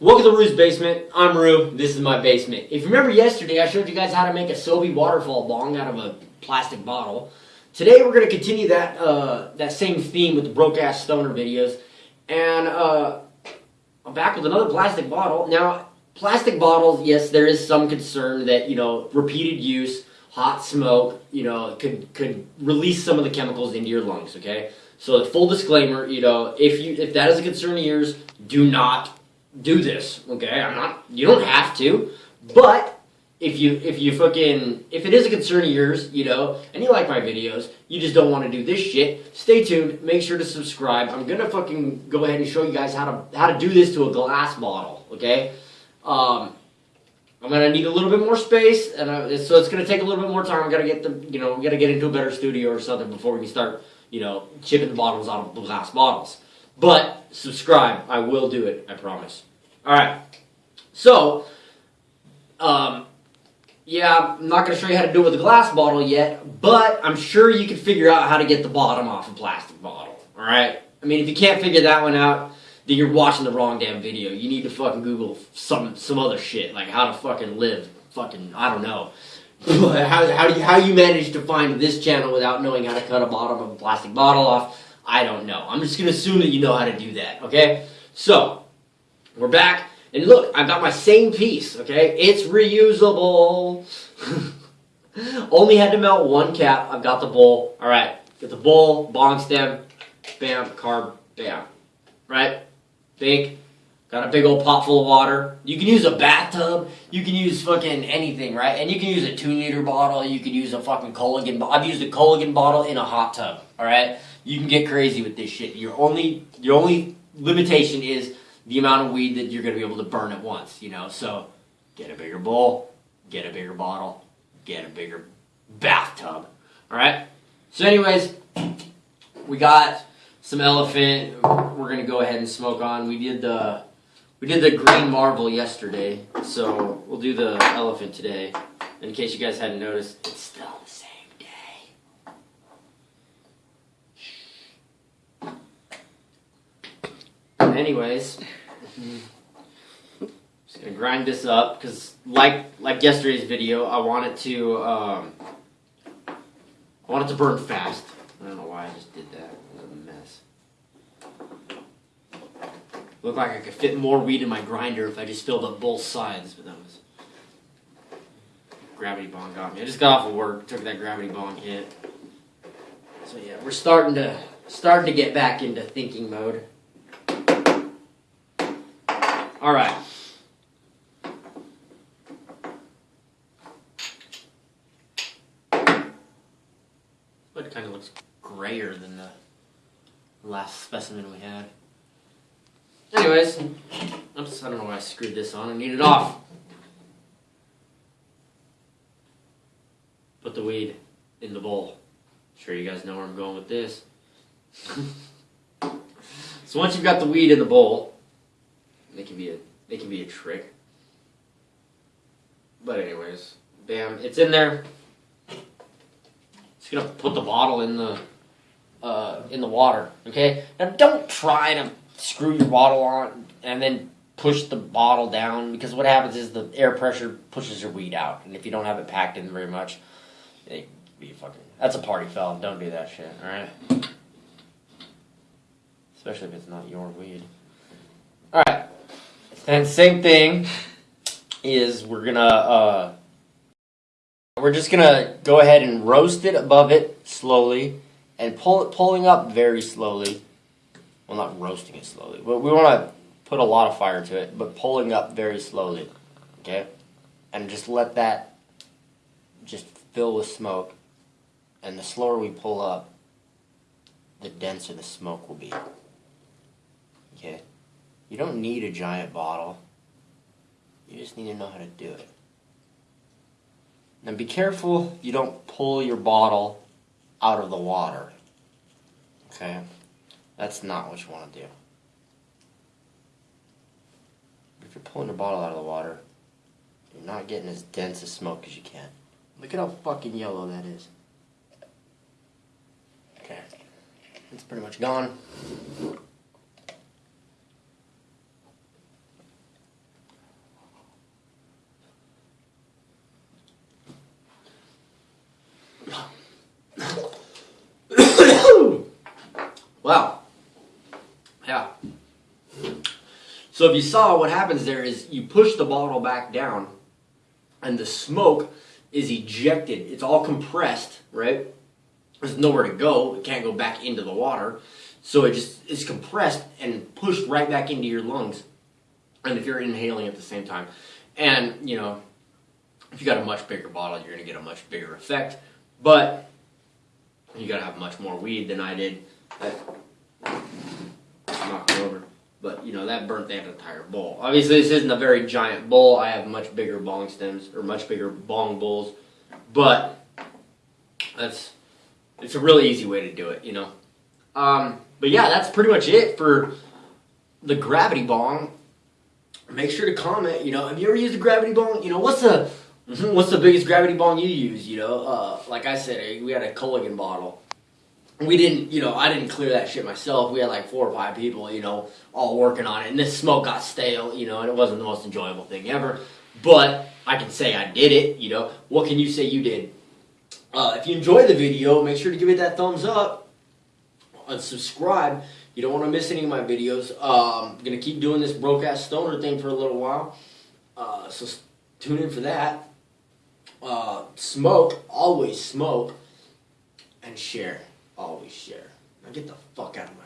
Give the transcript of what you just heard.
Welcome to Rue's Basement. I'm Rue. This is my basement. If you remember yesterday, I showed you guys how to make a Sobe waterfall bong out of a plastic bottle. Today we're going to continue that uh, that same theme with the broke ass stoner videos, and uh, I'm back with another plastic bottle. Now, plastic bottles, yes, there is some concern that you know repeated use, hot smoke, you know, could could release some of the chemicals into your lungs. Okay, so the full disclaimer, you know, if you if that is a concern of yours, do not do this, okay? I'm not. You don't have to, but if you if you fucking if it is a concern of yours, you know, and you like my videos, you just don't want to do this shit. Stay tuned. Make sure to subscribe. I'm gonna fucking go ahead and show you guys how to how to do this to a glass bottle, okay? Um, I'm gonna need a little bit more space, and I, so it's gonna take a little bit more time. I gotta get the you know gotta get into a better studio or something before we can start you know chipping the bottles out of the glass bottles. But subscribe. I will do it. I promise. All right. So, um, yeah, I'm not going to show you how to do it with a glass bottle yet, but I'm sure you can figure out how to get the bottom off a plastic bottle. All right. I mean, if you can't figure that one out, then you're watching the wrong damn video. You need to fucking Google some some other shit like how to fucking live. Fucking I don't know. how, how do you how you manage to find this channel without knowing how to cut a bottom of a plastic bottle off? I don't know. I'm just gonna assume that you know how to do that, okay? So, we're back, and look, I've got my same piece, okay? It's reusable. Only had to melt one cap. I've got the bowl. All right, get the bowl, bong stem, bam, carb, bam. Right? Big. Got a big old pot full of water. You can use a bathtub. You can use fucking anything, right? And you can use a two liter bottle. You can use a fucking Culligan. I've used a Culligan bottle in a hot tub. All right you can get crazy with this shit. Your only your only limitation is the amount of weed that you're gonna be able to burn at once. You know, so get a bigger bowl, get a bigger bottle, get a bigger bathtub. All right. So, anyways, we got some elephant. We're gonna go ahead and smoke on. We did the we did the green marvel yesterday, so we'll do the elephant today. In case you guys hadn't noticed, it's still the same. Anyways, just gonna grind this up because, like like yesterday's video, I wanted to um, I wanted to burn fast. I don't know why I just did that. It was a mess. Looked like I could fit more weed in my grinder if I just filled up both sides, but that was gravity bong got me. I just got off of work, took that gravity bong hit. So yeah, we're starting to starting to get back into thinking mode. All right. But it kind of looks grayer than the last specimen we had. Anyways, oops, I don't know why I screwed this on. I need it off. Put the weed in the bowl. Sure you guys know where I'm going with this. so once you've got the weed in the bowl, they can be a they can be a trick. But anyways, bam, it's in there. Just gonna put the bottle in the uh, in the water. Okay, now don't try to screw your bottle on and then push the bottle down because what happens is the air pressure pushes your weed out, and if you don't have it packed in very much, it be fucking. That's a party foul. Don't do that shit. All right. Especially if it's not your weed. All right. And same thing is we're gonna uh, we're just gonna go ahead and roast it above it slowly and pull it pulling up very slowly. Well, not roasting it slowly, but we want to put a lot of fire to it, but pulling up very slowly. Okay, and just let that just fill with smoke. And the slower we pull up, the denser the smoke will be. Okay. You don't need a giant bottle. You just need to know how to do it. Now be careful you don't pull your bottle out of the water. Okay? That's not what you want to do. If you're pulling your bottle out of the water, you're not getting as dense a smoke as you can. Look at how fucking yellow that is. Okay. It's pretty much gone. Yeah. So if you saw what happens there is you push the bottle back down and the smoke is ejected. It's all compressed, right? There's nowhere to go. It can't go back into the water. So it just is compressed and pushed right back into your lungs. And if you're inhaling at the same time. And, you know, if you got a much bigger bottle, you're going to get a much bigger effect. But you got to have much more weed than I did. But, you know, that burnt the entire bowl. Obviously, this isn't a very giant bowl. I have much bigger bong stems, or much bigger bong bowls. But, that's, it's a really easy way to do it, you know. Um, but yeah, that's pretty much it for the gravity bong. Make sure to comment, you know, have you ever used a gravity bong? You know, what's the, what's the biggest gravity bong you use, you know? Uh, like I said, we had a Culligan bottle we didn't, you know, I didn't clear that shit myself. We had like four or five people, you know, all working on it, and this smoke got stale, you know, and it wasn't the most enjoyable thing ever. But I can say I did it, you know. What can you say you did? Uh, if you enjoyed the video, make sure to give it that thumbs up and subscribe. You don't want to miss any of my videos. Um, I'm gonna keep doing this broke ass stoner thing for a little while, uh, so tune in for that. Uh, smoke, always smoke, and share always share. Now get the fuck out of my